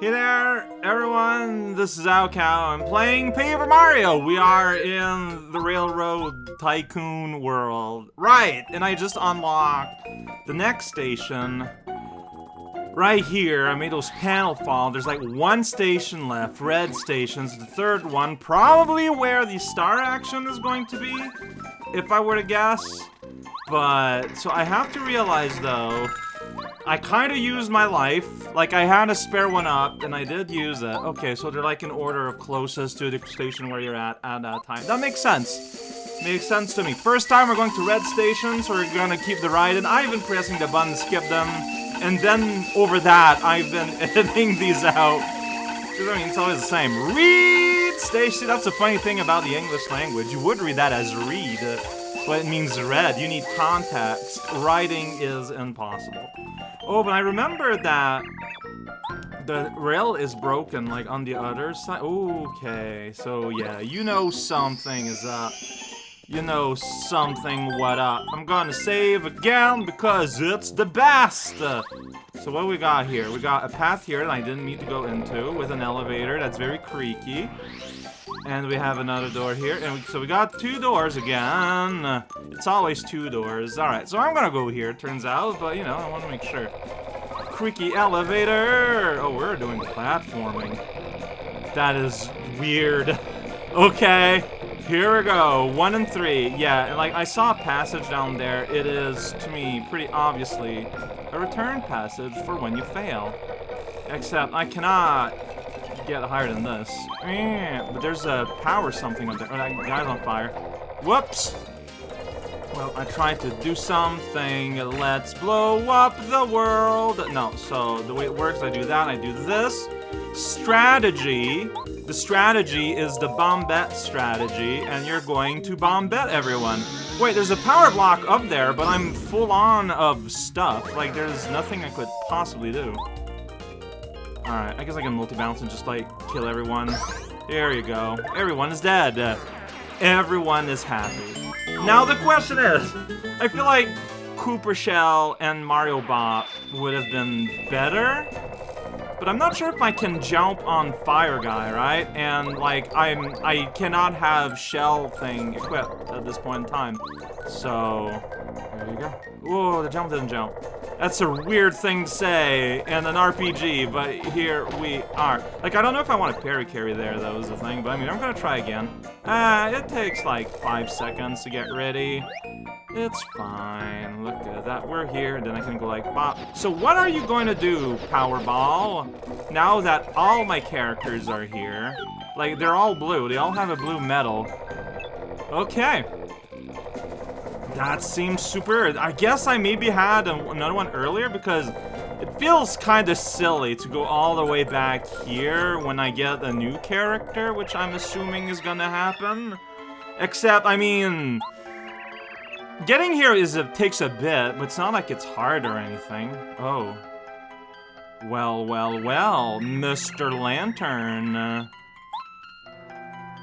Hey there, everyone. This is raocow. I'm playing Paper Mario. We are in the Railroad Tycoon world. Right, and I just unlocked the next station. Right here, I made those panel fall. There's like one station left, red stations. The third one, probably where the star action is going to be, if I were to guess. But, so I have to realize though, I kind of used my life. Like, I had a spare one up, and I did use it. Okay, so they're like in order of closest to the station where you're at at that time. That makes sense. Makes sense to me. First time we're going to red station, so we're gonna keep the ride, and I've been pressing the button, skip them, and then over that, I've been editing these out. Because, I mean, it's always the same. Read station. That's the funny thing about the English language. You would read that as read, but it means red. You need context. Writing is impossible. Oh, but I remember that the rail is broken, like, on the other side. Okay, so yeah, you know something is up. You know something what up. I'm gonna save again because it's the best! So what we got here? We got a path here that I didn't need to go into with an elevator that's very creaky. And we have another door here. And we, so we got two doors again. It's always two doors. Alright, so I'm gonna go here, turns out. But, you know, I want to make sure. Creaky elevator! Oh, we're doing platforming. That is weird. Okay, here we go. One and three. Yeah, and, like, I saw a passage down there. It is, to me, pretty obviously a return passage for when you fail. Except I cannot get higher than this. But there's a power something up there. Oh, that guy's on fire. Whoops! Well, I tried to do something. Let's blow up the world. No, so the way it works, I do that, I do this. Strategy. The strategy is the bombette strategy, and you're going to bombette everyone. Wait, there's a power block up there, but I'm full on of stuff. Like, there's nothing I could possibly do. Alright, I guess I can multi-bounce and just, like, kill everyone. There you go. Everyone is dead. Everyone is happy. Now the question is, I feel like Kooper Shell and Mario Bot would have been better, but I'm not sure if I can jump on Fire Guy, right? And like I'm I cannot have Shell thing equipped at this point in time. So there you go. Whoa, the jump didn't jump. That's a weird thing to say in an RPG, but here we are. Like, I don't know if I want to parry carry there, though, is the thing, but I mean, I'm gonna try again. Uh, it takes like five seconds to get ready. It's fine. Look at that. We're here, and then I can go like, bop. So what are you going to do, Powerball? Now that all my characters are here. Like, they're all blue. They all have a blue medal. Okay. That seems super... I guess I maybe had a, another one earlier because it feels kind of silly to go all the way back here when I get a new character, which I'm assuming is gonna happen. Except, I mean... Getting here is a, takes a bit, but it's not like it's hard or anything. Oh. Well, well, well, Mr. Lantern. Uh,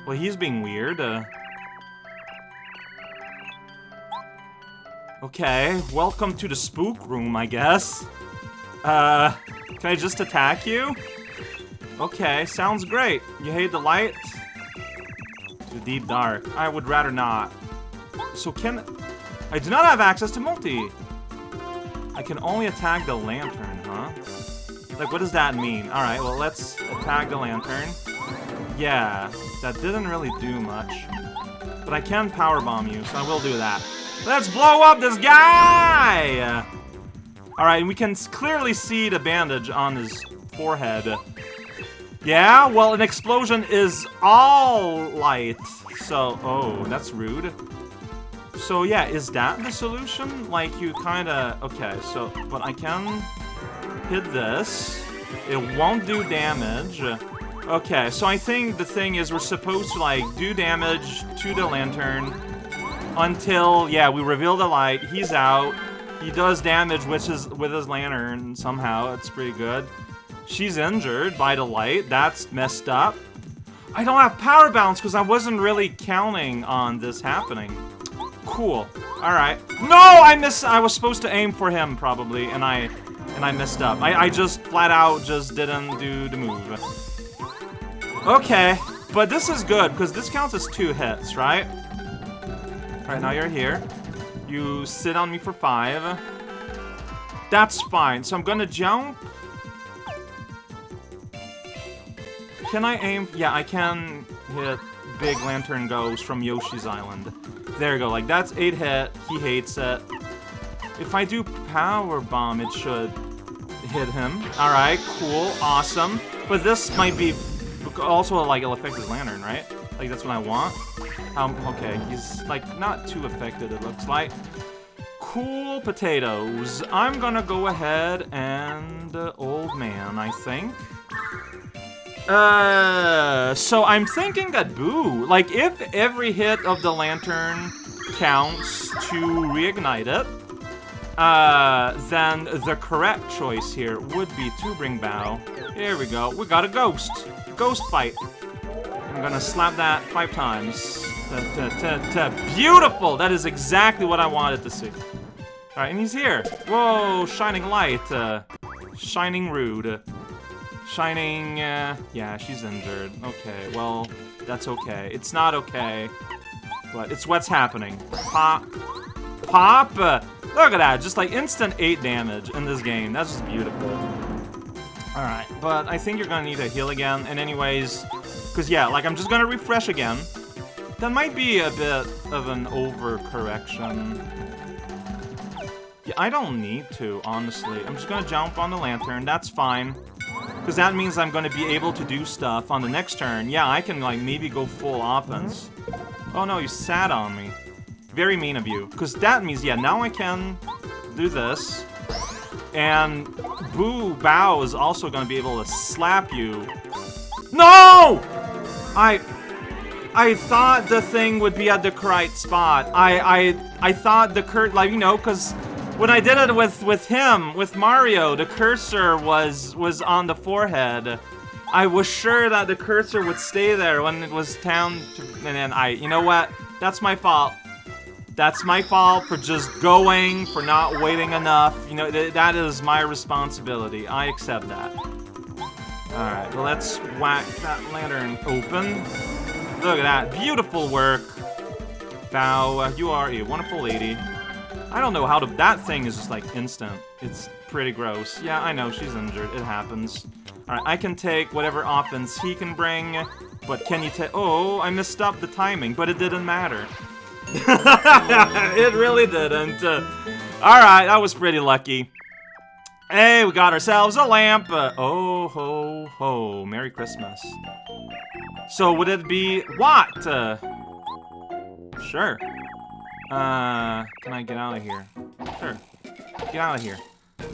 well, he's being weird. Uh, Okay, welcome to the spook room, I guess. Uh, can I just attack you? Okay, sounds great. You hate the light? Too deep dark. I would rather not. So can... I do not have access to multi. I can only attack the lantern, huh? Like, what does that mean? Alright, well, let's attack the lantern. Yeah, that didn't really do much. But I can power bomb you, so I will do that. Let's blow up this guy! Alright, we can clearly see the bandage on his forehead. Yeah, well, an explosion is all light. So, oh, that's rude. So, yeah, is that the solution? Like, you kinda... Okay, so, but I can hit this. It won't do damage. Okay, so I think the thing is we're supposed to, like, do damage to the lantern, until, yeah, we reveal the light. He's out. He does damage with his, with his lantern somehow. It's pretty good. She's injured by the light. That's messed up. I don't have power balance because I wasn't really counting on this happening. Cool. Alright. No! I miss- I was supposed to aim for him, probably, and I- And I messed up. I, I just flat out just didn't do the move. Okay, but this is good, because this counts as two hits, right? Alright, now you're here. You sit on me for five. That's fine. So I'm gonna jump. Can I aim? Yeah, I can hit Big Lantern Ghost from Yoshi's Island. There you go. Like, that's 8 hit. He hates it. If I do Power Bomb, it should hit him. Alright, cool. Awesome. But this might be also, like, it'll affect his lantern, right? Like, that's what I want. Um, okay, he's, like, not too affected, it looks like. Cool potatoes. I'm gonna go ahead and... Uh, old man, I think. Uh, so I'm thinking that Boo, like, if every hit of the lantern counts to reignite it, uh, then the correct choice here would be to bring Bow. Here we go. We got a ghost. Ghost fight. I'm gonna slap that five times. Ta, ta, ta, Beautiful! That is exactly what I wanted to see. Alright, and he's here. Whoa, shining light. Uh, shining rude. Shining, uh, yeah, she's injured. Okay, well, that's okay. It's not okay, but it's what's happening. Pop. Pop! Uh, look at that, just like instant 8 damage in this game. That's just beautiful. Alright, but I think you're gonna need a heal again, and anyways, because yeah, like I'm just gonna refresh again. That might be a bit of an overcorrection. Yeah, I don't need to, honestly. I'm just gonna jump on the lantern, that's fine. Because that means I'm to be able to do stuff on the next turn. Yeah, I can, like, maybe go full offense. Oh, no, you sat on me. Very mean of you. Because that means, yeah, now I can do this. And Boo Bow is also to be able to slap you. No! I... I thought the thing would be at the correct spot. I, I, I thought the curt, like, you know, because when I did it with with him, with Mario, the cursor was was on the forehead. I was sure that the cursor would stay there when it was down, to, and then I, you know what? That's my fault. That's my fault for just going, for not waiting enough. You know, th that is my responsibility. I accept that. Alright, well, let's whack that lantern open. Look at that. Beautiful work. Bow, you are a wonderful lady. I don't know how to- that thing is just like instant. It's pretty gross. Yeah, I know, she's injured. It happens. Alright, I can take whatever offense he can bring, but can you take- oh, I messed up the timing, but it didn't matter. it really didn't. Uh, Alright, that was pretty lucky. Hey, we got ourselves a lamp. Uh, oh, ho, ho. Merry Christmas. So, would it be what? Uh, sure. Uh, can I get out of here? Sure. Get out of here.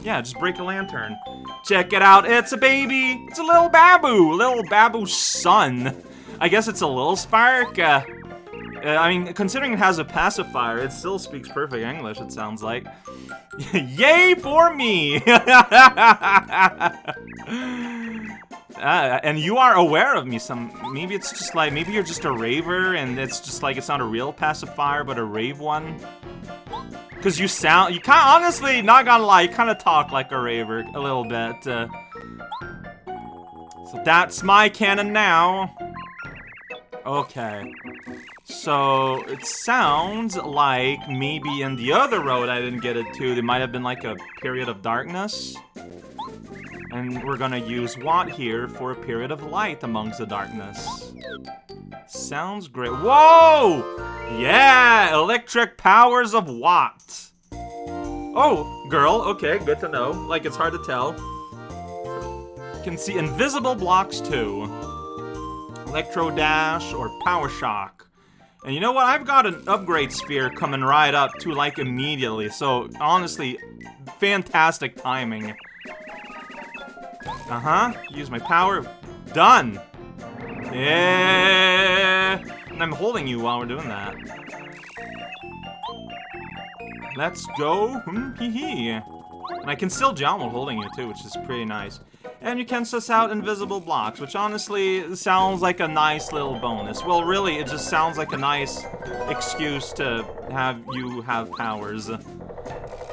Yeah, just break a lantern. Check it out, it's a baby! It's a little Babu! Little Babu's son. I guess it's a little Spark. Uh, I mean, considering it has a pacifier, it still speaks perfect English, it sounds like. Yay for me! Uh, and you are aware of me some maybe it's just like maybe you're just a raver and it's just like it's not a real pacifier but a rave one because you sound you kind honestly not gonna lie you kind of talk like a raver a little bit uh, so that's my cannon now okay so it sounds like maybe in the other road I didn't get it to there might have been like a period of darkness and we're gonna use Watt here for a period of light amongst the darkness. Sounds great. Whoa! Yeah! Electric powers of Watt. Oh, girl. Okay, good to know. Like, it's hard to tell. Can see invisible blocks, too. Electro Dash or Power Shock. And you know what? I've got an upgrade sphere coming right up to, like, immediately. So, honestly, fantastic timing. Uh-huh. Use my power. Done! Yeah! And I'm holding you while we're doing that. Let's go. Hmm. And I can still jump while holding you too, which is pretty nice. And you can suss out invisible blocks, which honestly sounds like a nice little bonus. Well, really, it just sounds like a nice excuse to have you have powers.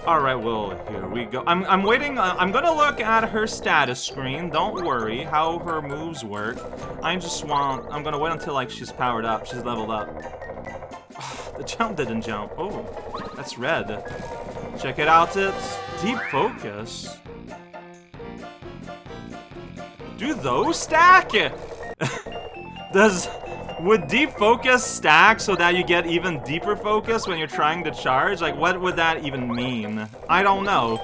All right, well, here we go. I'm, I'm waiting. Uh, I'm gonna look at her status screen. Don't worry how her moves work. I just want. I'm gonna wait until like she's powered up. She's leveled up. the jump didn't jump. Oh, that's red. Check it out. It's deep focus. Do those stack? Does would deep focus stack so that you get even deeper focus when you're trying to charge? Like, what would that even mean? I don't know.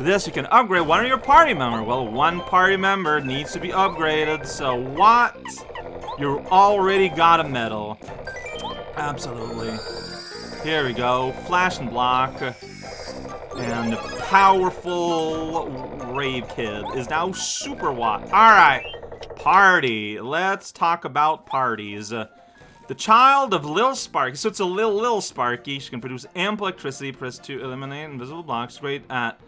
This, you can upgrade one of your party member. Well, one party member needs to be upgraded, so what? You already got a medal. Absolutely. Here we go. Flash and block. And powerful Rave Kid is now Super Watt. Alright. Party. Let's talk about parties. Uh, the child of Lil Sparky. So it's a Lil Lil Sparky. She can produce ample electricity. Press to eliminate invisible blocks. Great at...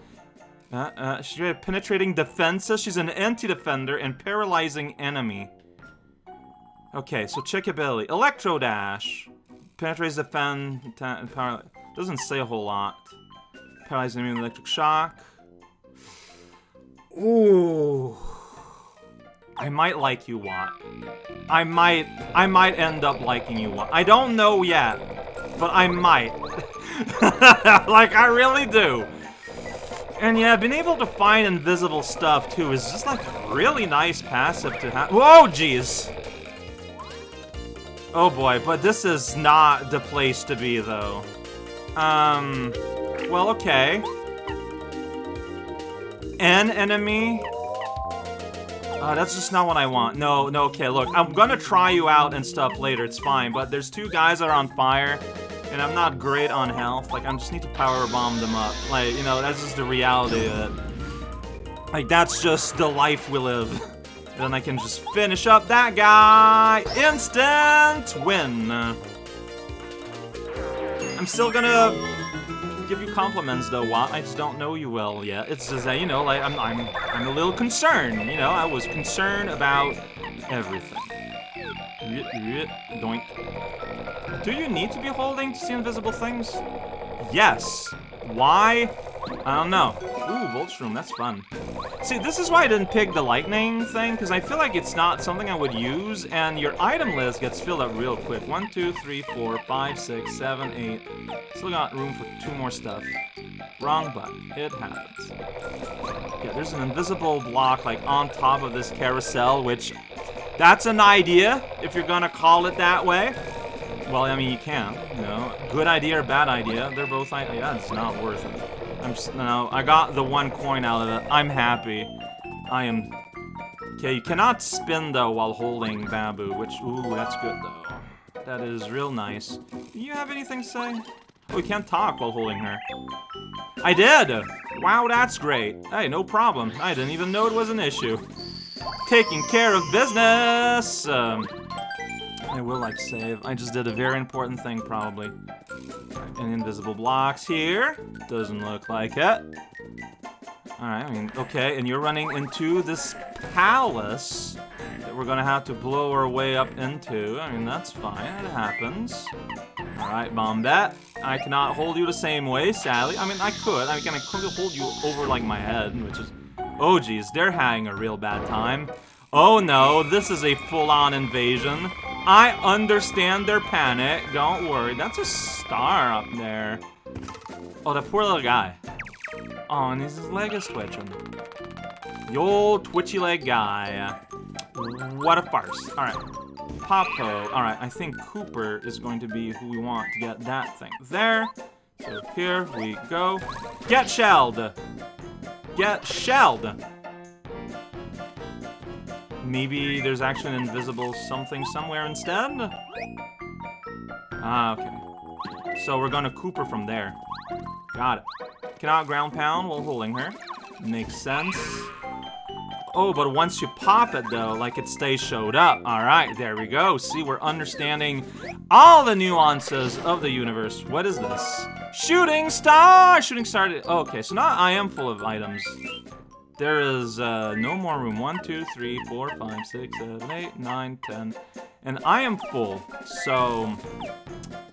Uh, uh, she's great at penetrating defenses. She's an anti-defender and paralyzing enemy. Okay, so check ability. Electro Dash. Penetrates defend... Doesn't say a whole lot. Paralyzing enemy with electric shock. Ooh... I might like you, Watt. I might, I might end up liking you, Watt. I don't know yet, but I might. like, I really do. And yeah, being able to find invisible stuff, too, is just, like, really nice passive to have. Whoa, jeez! Oh boy, but this is not the place to be, though. Um, well, okay. An enemy uh, that's just not what I want. No, no, okay, look. I'm gonna try you out and stuff later, it's fine. But there's two guys that are on fire, and I'm not great on health. Like, I just need to power bomb them up. Like, you know, that's just the reality of it. Like, that's just the life we live. then I can just finish up that guy. Instant win. I'm still gonna compliments though, Watt. I just don't know you well yet. It's just that, you know, like, I'm, I'm, I'm a little concerned, you know? I was concerned about everything. Doink. Do you need to be holding to see invisible things? Yes. Why? I don't know. Ooh, Voltshroom, that's fun. See, this is why I didn't pick the lightning thing, because I feel like it's not something I would use, and your item list gets filled up real quick. One, two, three, four, five, six, seven, eight. Still got room for two more stuff. Wrong button. It happens. Yeah, there's an invisible block, like, on top of this carousel, which... That's an idea, if you're gonna call it that way. Well, I mean, you can, you know. Good idea or bad idea, they're both... Yeah, it's not worth it. I'm just, no, I got the one coin out of it. I'm happy. I am... Okay, you cannot spin, though, while holding Babu, which, ooh, that's good, though. That is real nice. Do you have anything to say? Oh, we can't talk while holding her. I did! Wow, that's great. Hey, no problem. I didn't even know it was an issue. Taking care of business! Um, I will, like, save. I just did a very important thing, probably. And invisible blocks here. Doesn't look like it. Alright, I mean, okay, and you're running into this palace that we're gonna have to blow our way up into. I mean, that's fine, it happens. Alright, Bombette. I cannot hold you the same way, sadly. I mean, I could. I mean, I could hold you over, like, my head, which is... Oh, geez, they're having a real bad time. Oh, no, this is a full-on invasion. I understand their panic. Don't worry. That's a star up there. Oh, that poor little guy. Oh, and his leg is twitching. The old twitchy leg guy. What a farce. Alright. Popo. Alright, I think Kooper is going to be who we want to get that thing there. So here we go. Get shelled! Get shelled! Maybe there's actually an invisible something somewhere instead? Ah, okay. So we're gonna Kooper from there. Got it. Cannot ground pound while holding her. Makes sense. Oh, but once you pop it, though, like it stays showed up. Alright, there we go. See, we're understanding all the nuances of the universe. What is this? Shooting star! Shooting star. Okay, so now I am full of items. There is uh, no more room. One, two, three, four, five, six, seven, eight, nine, ten. And I am full, so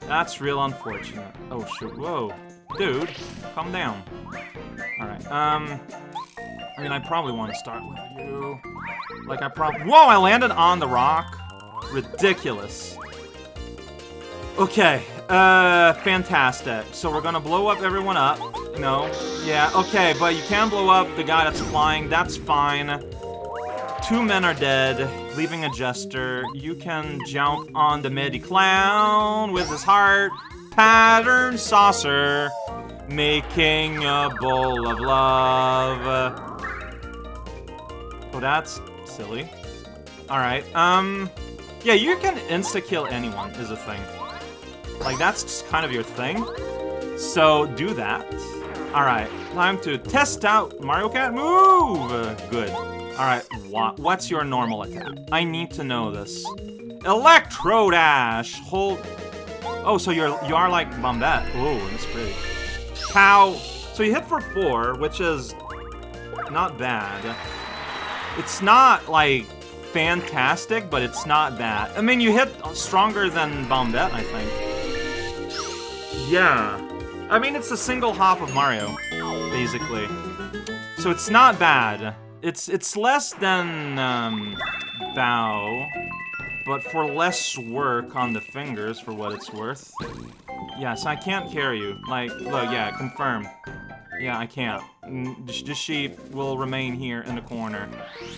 that's real unfortunate. Oh, shoot. Whoa. dude, calm down. Alright, um... I mean, I probably want to start with you. Like, I probably... Whoa, I landed on the rock. Ridiculous. Okay, uh, fantastic. So we're gonna blow up everyone up. No. Yeah, okay, but you can blow up the guy that's flying. That's fine. Two men are dead, leaving a jester. You can jump on the midi clown with his heart pattern saucer, making a bowl of love. Oh, that's silly. Alright, um... Yeah, you can insta-kill anyone, is a thing. Like, that's just kind of your thing. So, do that. Alright, time to test out Mario Kart move! Good. Alright, what's your normal attack? I need to know this. Electro Dash! Hold... Oh, so you're, you are like Bombette. Oh, that's pretty. Pow! So you hit for four, which is not bad. It's not, like, fantastic, but it's not bad. I mean, you hit stronger than Bombette, I think. Yeah. I mean, it's a single hop of Mario, basically. So it's not bad. It's it's less than um, Bow, but for less work on the fingers, for what it's worth. Yes, I can't carry you. Like, look, yeah, confirm. Yeah, I can't. The sheep will remain here in the corner.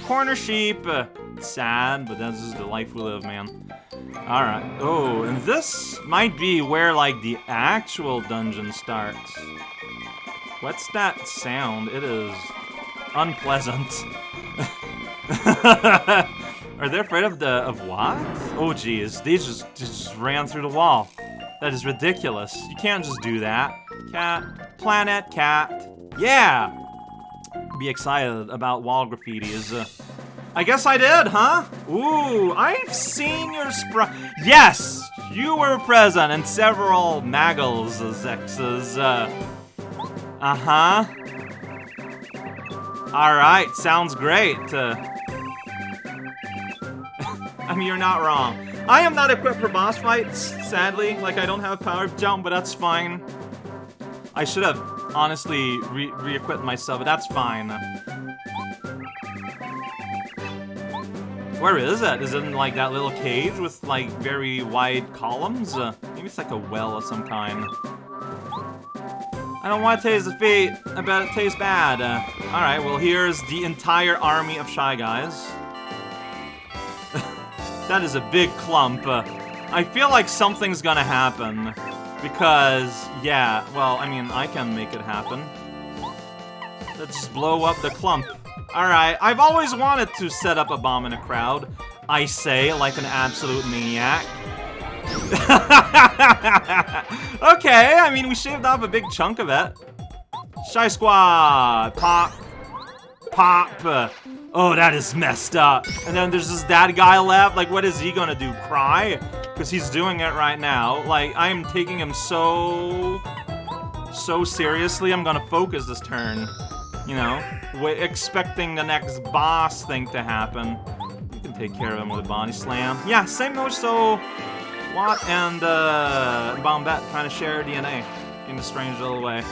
Corner sheep! Uh, sad, but this is the life we live, man. Alright. Oh, and this might be where, like, the actual dungeon starts. What's that sound? It is unpleasant. Are they afraid of the of what? Oh jeez. these just just ran through the wall. That is ridiculous. You can't just do that. Cat, planet, cat. Yeah! Be excited about wall graffitis. Uh, I guess I did, huh? Ooh, I've seen your sprite. Yes! You were present in several Maggles X's. Uh, uh-huh. Alright, sounds great. Uh, I mean, you're not wrong. I am not equipped for boss fights, sadly. Like, I don't have power jump, but that's fine. I should have, honestly, re-equipped re myself, but that's fine. Where is it? Is it in, like, that little cage with, like, very wide columns? Uh, maybe it's like a well of some kind. I don't want to taste the feet. I bet it tastes bad. Uh, Alright, well, here's the entire army of Shy Guys. That is a big clump. Uh, I feel like something's gonna happen. Because, yeah, well, I mean, I can make it happen. Let's blow up the clump. Alright, I've always wanted to set up a bomb in a crowd. I say, like an absolute maniac. okay, I mean, we shaved off a big chunk of it. Shy Squad! Pop! Pop! Oh, that is messed up. And then there's this dad guy left. Like, what is he gonna do? Cry? Because he's doing it right now. Like, I am taking him so... So seriously, I'm gonna focus this turn you know, We're expecting the next boss thing to happen. You can take care of him with a body slam. Yeah, same note, so Watt and uh, Bombette kind of share DNA in a strange little way.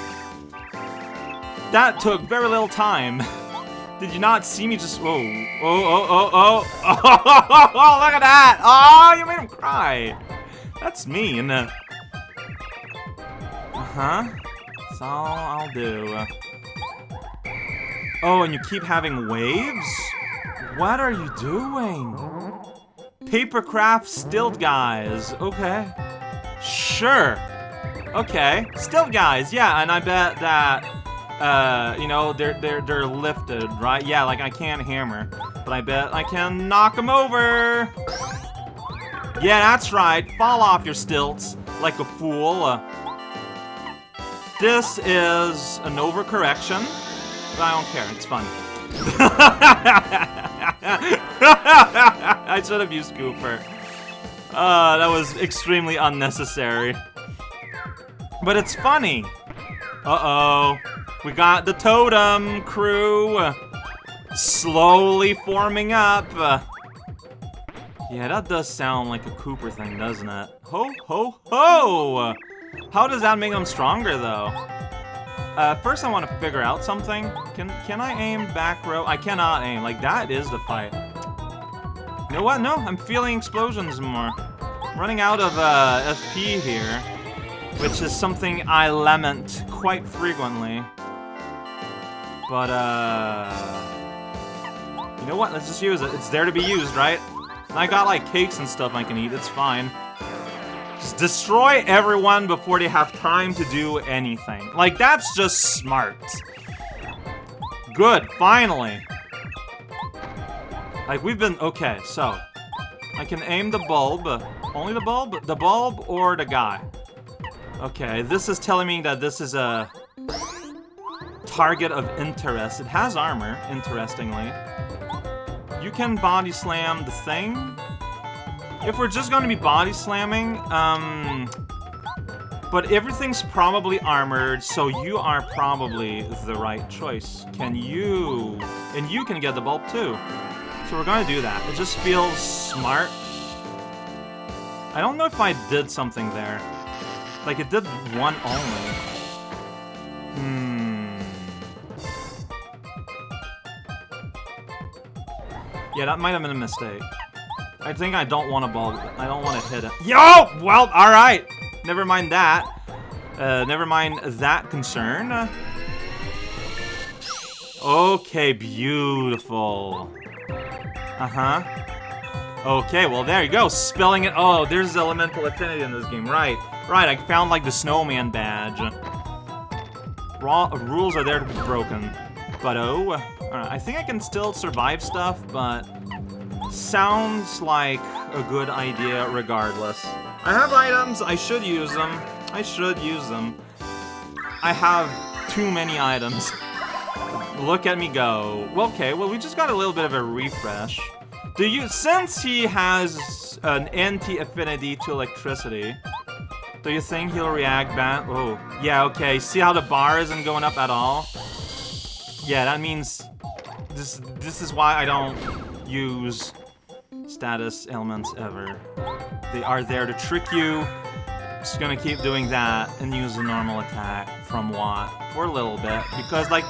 That took very little time. Did you not see me just... Whoa. Oh, oh, oh, oh. Oh, oh, look at that. Oh, you made him cry. That's me mean. Uh-huh. That's all I'll do. Oh, and you keep having waves? What are you doing? Papercraft stilt guys. Okay. Sure. Okay. Stilt guys, yeah, and I bet that uh, you know, they're they're they're lifted, right? Yeah, like I can't hammer. But I bet I can knock them over. Yeah, that's right. Fall off your stilts like a fool. Uh, this is an overcorrection. But I don't care, it's fun. I should have used Kooper. Uh, that was extremely unnecessary. But it's funny. Uh-oh. We got the totem crew slowly forming up. Yeah, that does sound like a Kooper thing, doesn't it? Ho, ho, ho! How does that make them stronger, though? Uh, first I want to figure out something. Can can I aim back row? I cannot aim. Like, that is the fight. You know what? No, I'm feeling explosions more. I'm running out of uh, FP here, which is something I lament quite frequently. But, uh... You know what? Let's just use it. It's there to be used, right? And I got, like, cakes and stuff I can eat. It's fine. Just destroy everyone before they have time to do anything. Like, that's just smart. Good, finally. Like, we've been... Okay, so... I can aim the bulb. Only the bulb? The bulb or the guy? Okay, this is telling me that this is a target of interest. It has armor, interestingly. You can body slam the thing. If we're just going to be body slamming, um... But everything's probably armored, so you are probably the right choice. Can you... And you can get the bulb too. So we're going to do that. It just feels smart. I don't know if I did something there. Like, it did one only. Hmm... Yeah, that might have been a mistake. I think I don't want to ball. I don't want to hit it. Yo! Well, alright. Never mind that. Uh, never mind that concern. Okay, beautiful. Uh-huh. Okay, well, there you go. Spelling it. Oh, there's elemental affinity in this game. Right. Right, I found, like, the snowman badge. Raw rules are there to be broken. But oh, I think I can still survive stuff, but sounds like a good idea regardless. I have items, I should use them. I should use them. I have too many items. Look at me go. Okay, well, we just got a little bit of a refresh. Do you, since he has an anti-affinity to electricity, do you think he'll react back? Oh, yeah, okay. See how the bar isn't going up at all? Yeah, that means this this is why I don't use status elements ever. They are there to trick you. Just gonna keep doing that and use a normal attack from Watt for a little bit because like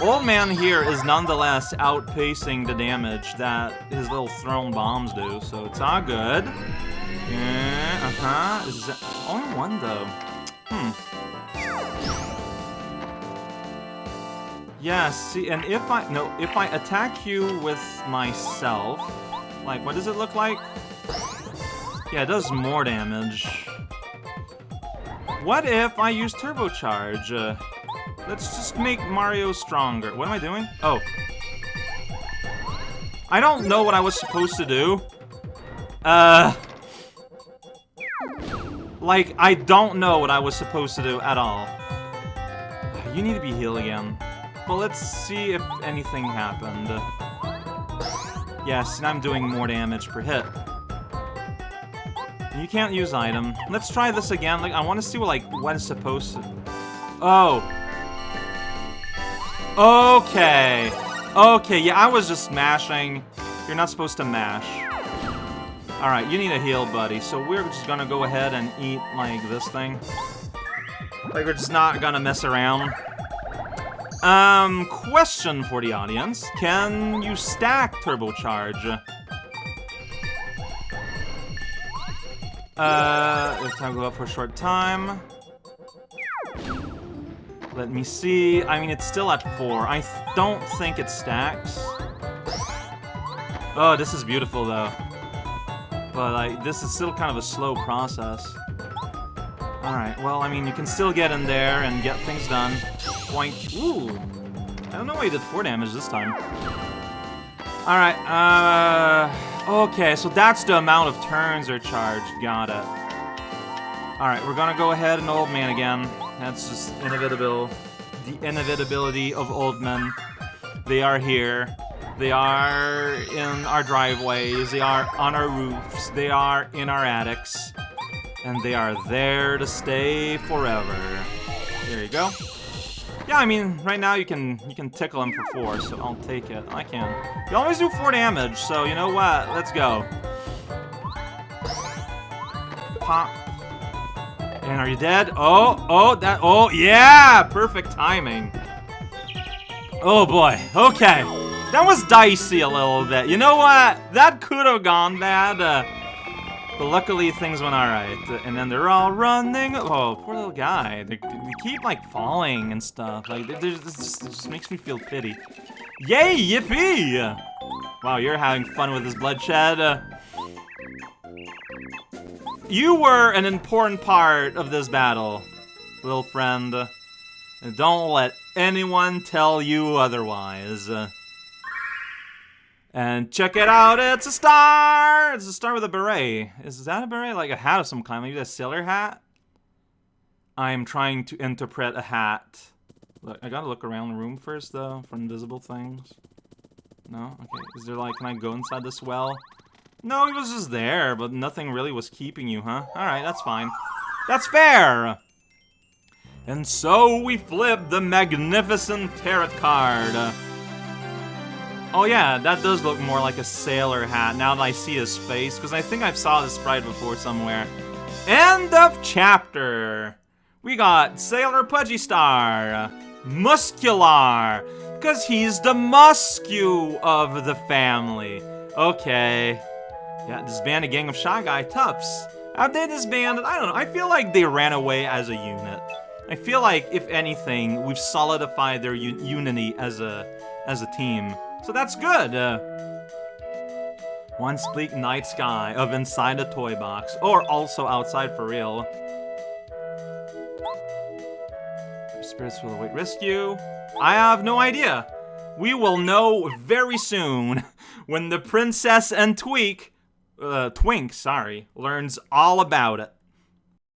Old Man here is nonetheless outpacing the damage that his little thrown bombs do, so it's all good. Yeah, uh-huh. Is that only one though? Hmm. Yeah, see, and if I, no, if I attack you with myself, like, what does it look like? Yeah, it does more damage. What if I use Turbocharge? Uh, let's just make Mario stronger. What am I doing? Oh. I don't know what I was supposed to do. Uh... Like, I don't know what I was supposed to do at all. You need to be healed again. Well, let's see if anything happened. Yes, and I'm doing more damage per hit. You can't use item. Let's try this again. Like, I want to see what, like, what is supposed to... Oh. Okay. Okay, yeah, I was just mashing. You're not supposed to mash. Alright, you need a heal, buddy. So we're just gonna go ahead and eat, like, this thing. Like, we're just not gonna mess around. Um, question for the audience. Can you stack turbocharge? Uh, if time go up for a short time. Let me see. I mean, it's still at four. I don't think it stacks. Oh, this is beautiful, though. But, like, this is still kind of a slow process. Alright, well, I mean, you can still get in there and get things done. Boink. Ooh. I don't know why he did 4 damage this time. Alright, uh... Okay, so that's the amount of turns are charged. Got it. Alright, we're gonna go ahead and Old Man again. That's just inevitable. The inevitability of old men. They are here. They are in our driveways. They are on our roofs. They are in our attics and they are there to stay forever. There you go. Yeah, I mean, right now you can you can tickle him for four, so I'll take it. I can. You always do four damage, so you know what? Let's go. Pop. And are you dead? Oh, oh, that, oh, yeah! Perfect timing. Oh boy, okay. That was dicey a little bit. You know what? That could have gone bad. Uh, but luckily things went alright. And then they're all running. Oh, poor little guy. They, they keep like falling and stuff. Like, this just, just makes me feel pity. Yay, yippee! Wow, you're having fun with this bloodshed. You were an important part of this battle, little friend. Don't let anyone tell you otherwise. And check it out, it's a star! It's a star with a beret. Is that a beret? Like a hat of some kind, maybe a sailor hat? I'm trying to interpret a hat. Look, I gotta look around the room first, though, for invisible things. No? Okay, is there like, can I go inside this well? No, he was just there, but nothing really was keeping you, huh? Alright, that's fine. That's fair! And so we flip the magnificent tarot card. Oh yeah, that does look more like a sailor hat now that I see his face, because I think I've saw this sprite before somewhere. End of chapter! We got Sailor Pudgy Star, Muskular, because he's the muscu of the family. Okay, yeah, disband a gang of Shy Guy toughs. How they disbanded? I don't know. I feel like they ran away as a unit. I feel like, if anything, we've solidified their unity as a as a team. So that's good. Uh, one bleak night sky of inside a toy box, or also outside for real. Spirits will await rescue. I have no idea. We will know very soon when the princess and Tweak uh, Twink, sorry, learns all about it.